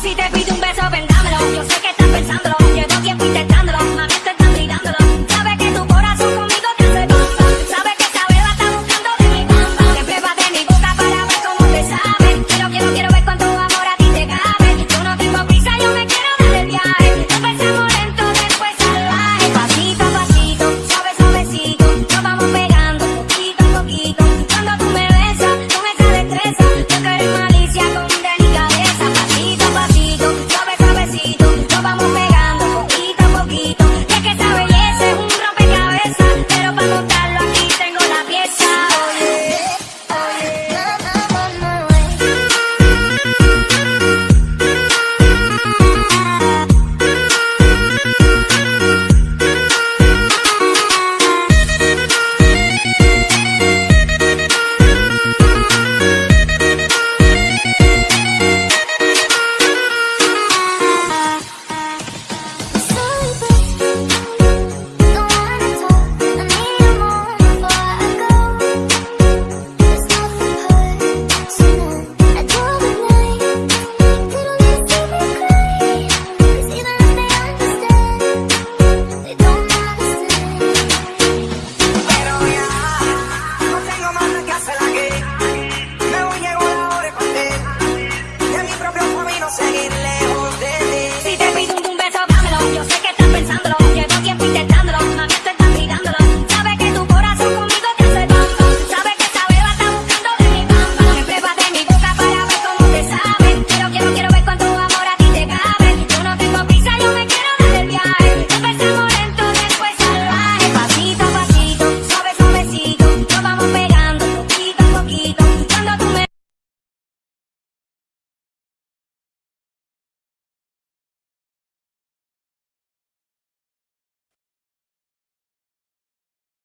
Si te pido un beso, vendámelo. Yo sé que estás pensándolo.